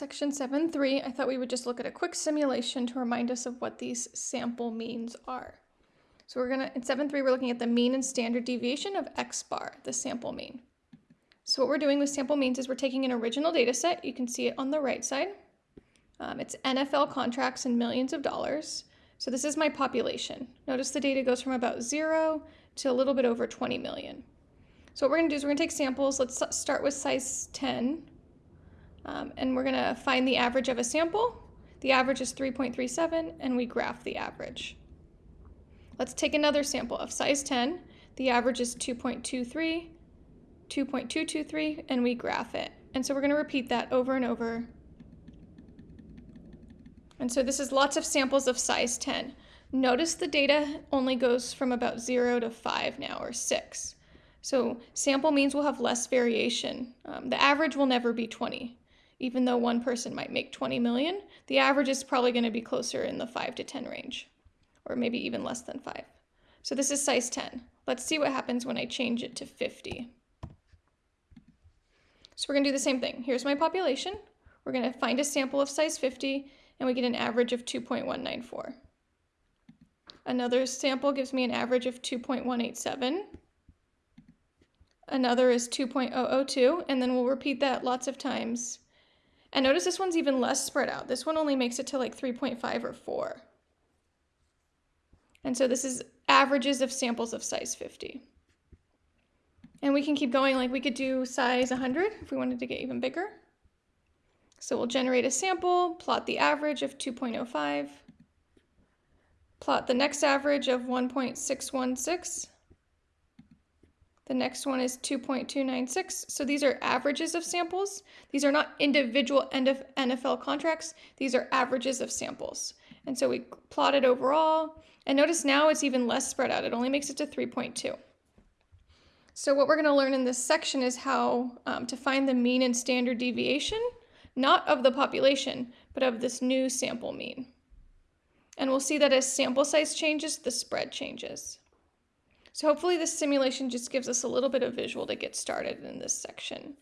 Section 7.3, I thought we would just look at a quick simulation to remind us of what these sample means are. So we're gonna, in 7.3, we're looking at the mean and standard deviation of x bar, the sample mean. So what we're doing with sample means is we're taking an original data set, you can see it on the right side. Um, it's NFL contracts in millions of dollars. So this is my population. Notice the data goes from about zero to a little bit over 20 million. So what we're gonna do is we're gonna take samples, let's start with size 10, um, and we're gonna find the average of a sample. The average is 3.37 and we graph the average. Let's take another sample of size 10. The average is 2.23, 2.223, and we graph it. And so we're gonna repeat that over and over. And so this is lots of samples of size 10. Notice the data only goes from about zero to five now, or six. So sample means we'll have less variation. Um, the average will never be 20 even though one person might make 20 million, the average is probably going to be closer in the 5 to 10 range, or maybe even less than 5. So this is size 10. Let's see what happens when I change it to 50. So we're going to do the same thing. Here's my population. We're going to find a sample of size 50, and we get an average of 2.194. Another sample gives me an average of 2.187. Another is 2.002, and then we'll repeat that lots of times and notice this one's even less spread out. This one only makes it to like 3.5 or 4. And so this is averages of samples of size 50. And we can keep going, like we could do size 100 if we wanted to get even bigger. So we'll generate a sample, plot the average of 2.05, plot the next average of 1.616, the next one is 2.296. So these are averages of samples. These are not individual end of NFL contracts. These are averages of samples. And so we plotted overall. And notice now it's even less spread out. It only makes it to 3.2. So what we're going to learn in this section is how um, to find the mean and standard deviation, not of the population, but of this new sample mean. And we'll see that as sample size changes, the spread changes. So hopefully this simulation just gives us a little bit of visual to get started in this section.